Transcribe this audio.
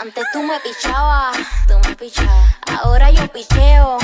Antes tú me pichabas, tú me pichabas. Ahora yo picheo.